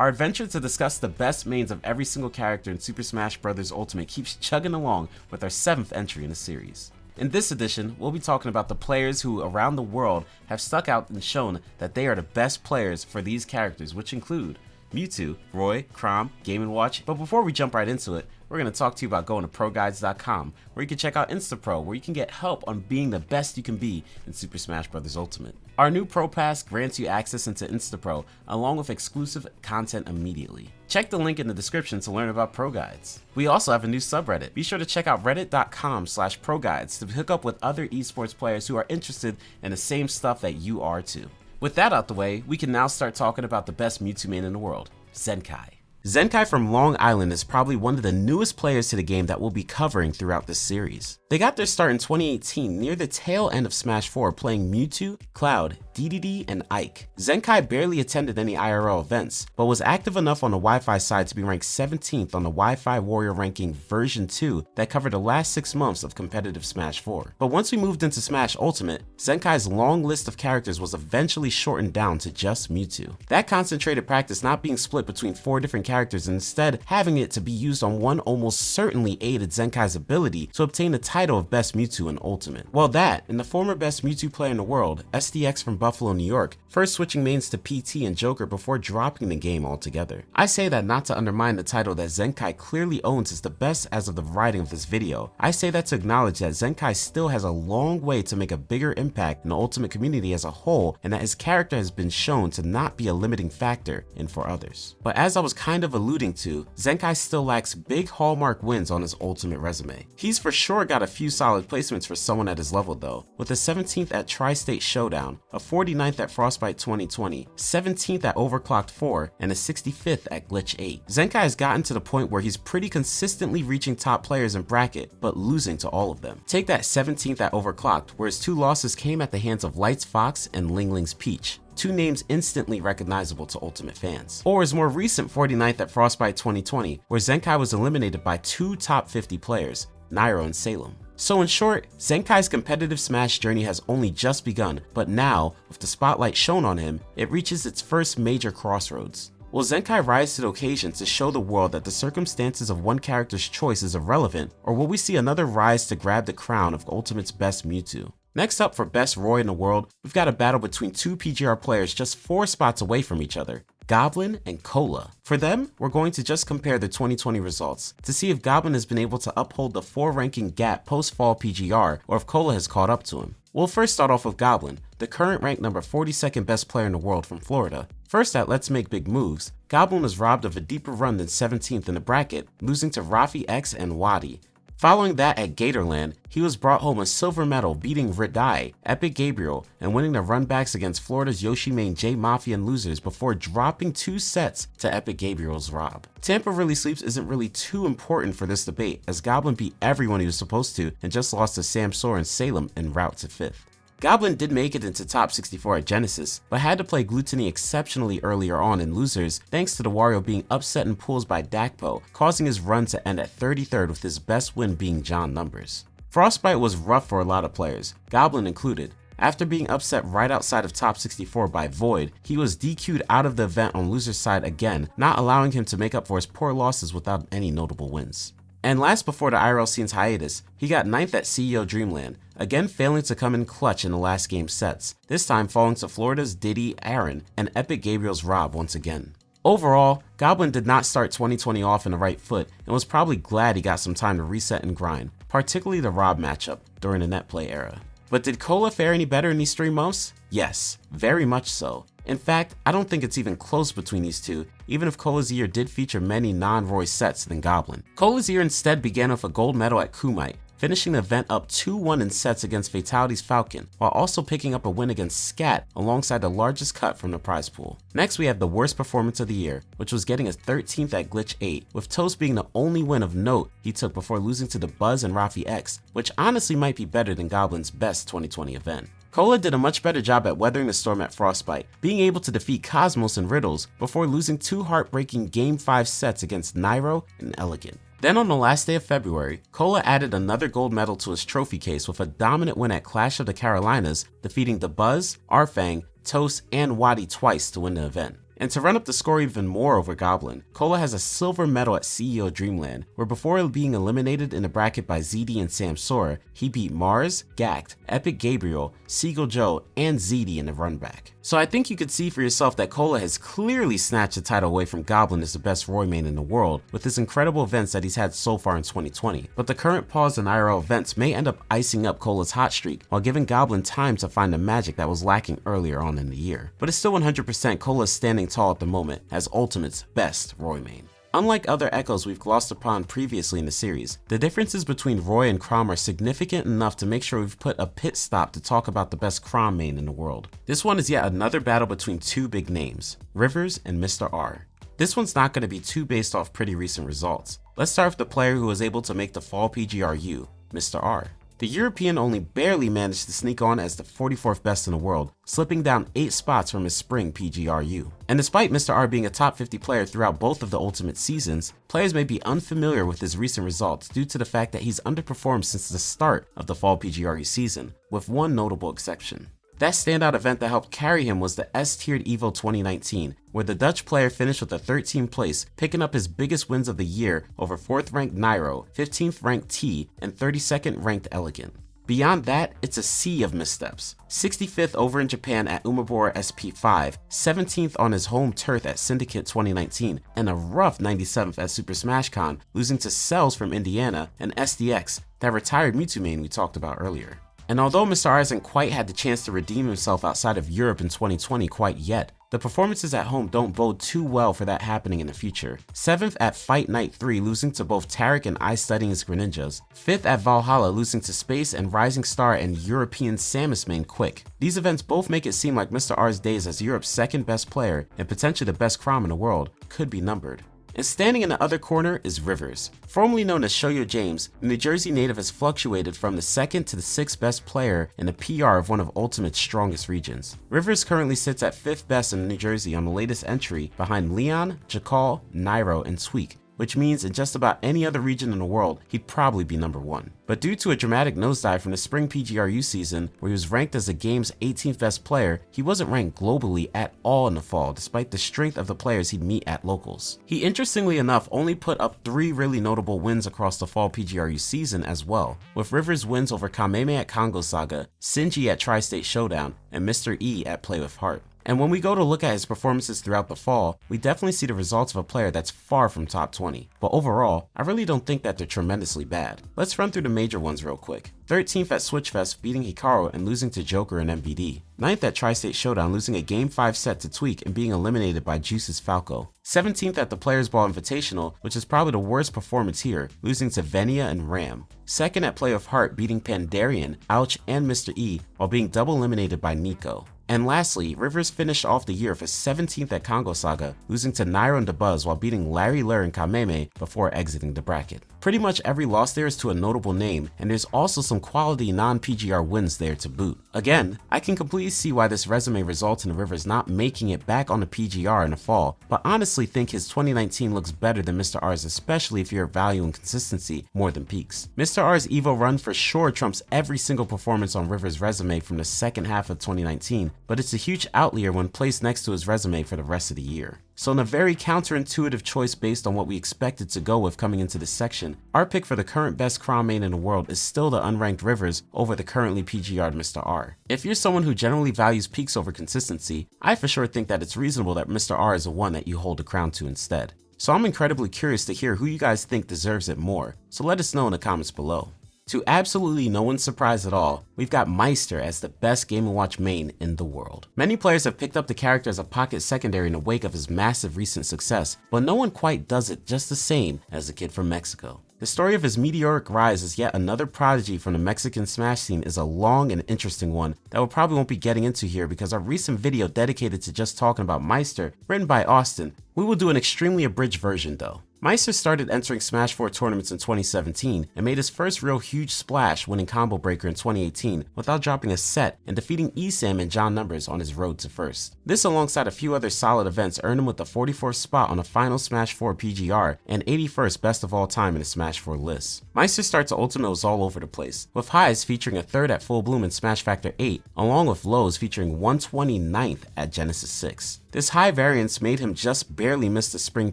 Our adventure to discuss the best mains of every single character in Super Smash Bros. Ultimate keeps chugging along with our 7th entry in the series. In this edition, we'll be talking about the players who around the world have stuck out and shown that they are the best players for these characters, which include Mewtwo, Roy, Chrom, Game & Watch. But before we jump right into it, we're going to talk to you about going to ProGuides.com, where you can check out InstaPro, where you can get help on being the best you can be in Super Smash Bros. Ultimate. Our new Pro Pass grants you access into InstaPro, along with exclusive content immediately. Check the link in the description to learn about ProGuides. We also have a new subreddit. Be sure to check out reddit.com slash ProGuides to hook up with other esports players who are interested in the same stuff that you are too. With that out the way, we can now start talking about the best Mewtwo main in the world, Zenkai. Zenkai from Long Island is probably one of the newest players to the game that we'll be covering throughout this series. They got their start in 2018 near the tail end of Smash 4 playing Mewtwo, Cloud, DDD, and Ike. Zenkai barely attended any IRL events, but was active enough on the Wi-Fi side to be ranked 17th on the Wi-Fi Warrior ranking version 2 that covered the last 6 months of competitive Smash 4. But once we moved into Smash Ultimate, Zenkai's long list of characters was eventually shortened down to just Mewtwo. That concentrated practice not being split between 4 different characters and instead having it to be used on one almost certainly aided Zenkai's ability to obtain the title of Best Mewtwo in Ultimate. Well that, and the former Best Mewtwo player in the world, SDX from New York, first switching mains to PT and Joker before dropping the game altogether. I say that not to undermine the title that Zenkai clearly owns as the best as of the writing of this video. I say that to acknowledge that Zenkai still has a long way to make a bigger impact in the Ultimate community as a whole and that his character has been shown to not be a limiting factor in for others. But as I was kind of alluding to, Zenkai still lacks big hallmark wins on his Ultimate resume. He's for sure got a few solid placements for someone at his level though, with a 17th at Tri-State Showdown, a 49th at Frostbite 2020, 17th at Overclocked 4, and a 65th at Glitch 8. Zenkai has gotten to the point where he's pretty consistently reaching top players in bracket, but losing to all of them. Take that 17th at Overclocked, where his two losses came at the hands of Lights Fox and Ling Ling's Peach two names instantly recognizable to Ultimate fans. Or his more recent 49th at Frostbite 2020, where Zenkai was eliminated by two top 50 players, Nairo and Salem. So in short, Zenkai's competitive Smash journey has only just begun, but now, with the spotlight shown on him, it reaches its first major crossroads. Will Zenkai rise to the occasion to show the world that the circumstances of one character's choice is irrelevant, or will we see another rise to grab the crown of Ultimate's best Mewtwo? Next up for best Roy in the world, we've got a battle between two PGR players just 4 spots away from each other. Goblin and Cola. For them, we're going to just compare the 2020 results to see if Goblin has been able to uphold the 4 ranking gap post fall PGR or if Cola has caught up to him. We'll first start off with Goblin, the current ranked number 42nd best player in the world from Florida. First at Let's Make Big Moves, Goblin was robbed of a deeper run than 17th in the bracket, losing to Rafi X and Wadi. Following that at Gatorland, he was brought home a silver medal beating Ridai, Epic Gabriel, and winning the runbacks against Florida's Yoshi main J Mafia and losers before dropping two sets to Epic Gabriel's Rob. Tampa Really Sleeps isn't really too important for this debate as Goblin beat everyone he was supposed to and just lost to Samsora and Salem en route to 5th. Goblin did make it into top 64 at Genesis, but had to play Gluttony exceptionally earlier on in losers thanks to the Wario being upset in pools by Dakpo, causing his run to end at 33rd with his best win being John Numbers. Frostbite was rough for a lot of players, Goblin included. After being upset right outside of top 64 by Void, he was DQ'd out of the event on loser's side again, not allowing him to make up for his poor losses without any notable wins. And last before the IRL scene's hiatus, he got 9th at CEO Dreamland, again failing to come in clutch in the last game sets, this time falling to Florida's Diddy Aaron and Epic Gabriel's Rob once again. Overall, Goblin did not start 2020 off in the right foot and was probably glad he got some time to reset and grind, particularly the Rob matchup during the net play era. But did Cola fare any better in these three months? Yes, very much so. In fact, I don't think it's even close between these two, even if Cola's year did feature many non-Roy sets than Goblin. Cola's year instead began with a gold medal at Kumite, finishing the event up 2-1 in sets against Fatality's Falcon, while also picking up a win against Scat alongside the largest cut from the prize pool. Next we have the worst performance of the year, which was getting a 13th at Glitch 8, with Toast being the only win of note he took before losing to Dabuz and Rafi X, which honestly might be better than Goblin's best 2020 event. Cola did a much better job at weathering the storm at Frostbite, being able to defeat Cosmos and Riddles before losing two heartbreaking Game 5 sets against Nairo and Elegant. Then on the last day of February, Cola added another gold medal to his trophy case with a dominant win at Clash of the Carolinas, defeating Dabuz, Arfang, Toast, and Wadi twice to win the event. And to run up the score even more over Goblin, Cola has a silver medal at CEO Dreamland, where before being eliminated in the bracket by ZD and Samsora, he beat Mars, Gact, Epic Gabriel, Seagull Joe, and ZD in the run back. So I think you could see for yourself that Cola has clearly snatched the title away from Goblin as the best Roy main in the world with his incredible events that he's had so far in 2020. But the current pause in IRL events may end up icing up Cola's hot streak while giving Goblin time to find the magic that was lacking earlier on in the year. But it's still 100% Cola standing tall at the moment as Ultimate's best Roy main. Unlike other echoes we've glossed upon previously in the series, the differences between Roy and Chrom are significant enough to make sure we've put a pit stop to talk about the best Chrom main in the world. This one is yet another battle between two big names, Rivers and Mr. R. This one's not going to be too based off pretty recent results. Let's start with the player who was able to make the fall PGRU, Mr. R. The European only barely managed to sneak on as the 44th best in the world, slipping down 8 spots from his spring PGRU. And despite Mr. R being a top 50 player throughout both of the Ultimate seasons, players may be unfamiliar with his recent results due to the fact that he's underperformed since the start of the Fall PGRU season, with one notable exception. That standout event that helped carry him was the S-tiered EVO 2019, where the Dutch player finished with a 13th place, picking up his biggest wins of the year over 4th ranked Nairo, 15th ranked Tea, and 32nd ranked Elegant. Beyond that, it's a sea of missteps. 65th over in Japan at Umebura SP5, 17th on his home turf at Syndicate 2019, and a rough 97th at Super Smash Con, losing to Cells from Indiana and SDX, that retired Mewtwo main we talked about earlier. And although Mr. Hasn't quite had the chance to redeem himself outside of Europe in 2020 quite yet, the performances at home don't bode too well for that happening in the future. 7th at Fight Night 3 losing to both Tarek and I Studying Greninjas. 5th at Valhalla losing to Space and Rising Star and European Samus main Quick. These events both make it seem like Mr. R's days as Europe's second best player and potentially the best Chrom in the world could be numbered. And standing in the other corner is Rivers. Formerly known as Shoyo James, the New Jersey native has fluctuated from the second to the sixth best player in the PR of one of Ultimate's strongest regions. Rivers currently sits at fifth best in New Jersey on the latest entry behind Leon, Jakal, Nairo, and Tweek, which means in just about any other region in the world, he'd probably be number one. But due to a dramatic nosedive from the spring PGRU season, where he was ranked as the game's 18th best player, he wasn't ranked globally at all in the fall, despite the strength of the players he'd meet at locals. He interestingly enough only put up three really notable wins across the fall PGRU season as well, with Rivers' wins over Kameme at Kongo Saga, Sinji at Tri-State Showdown, and Mr. E at Play with Heart. And when we go to look at his performances throughout the fall, we definitely see the results of a player that's far from top 20. But overall, I really don't think that they're tremendously bad. Let's run through the major ones real quick. 13th at Switchfest beating Hikaru and losing to Joker and MVD. 9th at Tri-State Showdown losing a Game 5 set to Tweek and being eliminated by Juice's Falco. 17th at the Players Ball Invitational, which is probably the worst performance here, losing to Venia and Ram. 2nd at Play of Heart beating Pandarian, Ouch, and Mr. E while being double eliminated by Nico. And lastly, Rivers finished off the year for 17th at Kongo Saga, losing to Nairo and Dabuz while beating Larry Lurr and Kameme before exiting the bracket. Pretty much every loss there is to a notable name, and there's also some quality non-PGR wins there to boot. Again, I can completely see why this resume results in Rivers not making it back on the PGR in the fall, but honestly think his 2019 looks better than Mr. R's especially if you're valuing consistency more than peaks. Mr. R's EVO run for sure trumps every single performance on Rivers' resume from the second half of 2019, but it's a huge outlier when placed next to his resume for the rest of the year. So in a very counterintuitive choice based on what we expected to go with coming into this section, our pick for the current best Chrom main in the world is still the unranked Rivers over the currently PGR'd Mr. R. If you're someone who generally values peaks over consistency, I for sure think that it's reasonable that Mr. R is the one that you hold the crown to instead. So I'm incredibly curious to hear who you guys think deserves it more, so let us know in the comments below. To absolutely no one's surprise at all, we've got Maister as the best Game & Watch main in the world. Many players have picked up the character as a pocket secondary in the wake of his massive recent success, but no one quite does it just the same as the kid from Mexico. The story of his meteoric rise as yet another prodigy from the Mexican Smash scene is a long and interesting one that we probably won't be getting into here because our recent video dedicated to just talking about Maister, written by Austin, we will do an extremely abridged version though. Maister started entering Smash 4 tournaments in 2017 and made his first real huge splash winning Combo Breaker in 2018 without dropping a set and defeating ESAM and John Numbers on his road to first. This alongside a few other solid events earned him with the 44th spot on the final Smash 4 PGR and 81st best of all time in the Smash 4 list. Maister's start to Ultimate was all over the place, with highs featuring a third at Full Bloom in Smash Factor 8 along with lows featuring 129th at Genesis 6. This high variance made him just barely miss the spring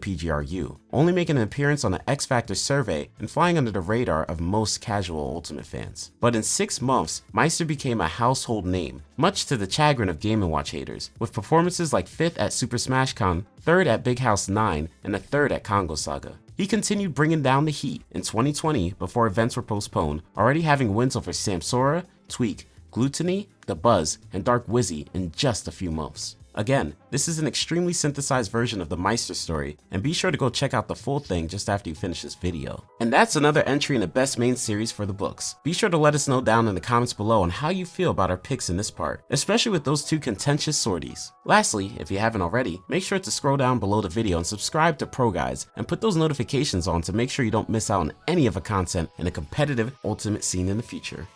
PGRU, only making an appearance on the X Factor survey and flying under the radar of most casual Ultimate fans. But in 6 months, Maister became a household name, much to the chagrin of Game & Watch haters, with performances like 5th at Super Smash Con, 3rd at Big House 9, and a 3rd at Kongo Saga. He continued bringing down the heat in 2020 before events were postponed, already having wins over Samsora, Tweek, Gluttony, Dabuz, and Dark Wizzy in just a few months. Again, this is an extremely synthesized version of the Maister story, and be sure to go check out the full thing just after you finish this video. And that's another entry in the best main series for the books. Be sure to let us know down in the comments below on how you feel about our picks in this part, especially with those two contentious sorties. Lastly, if you haven't already, make sure to scroll down below the video and subscribe to ProGuides and put those notifications on to make sure you don't miss out on any of the content in a competitive Ultimate scene in the future.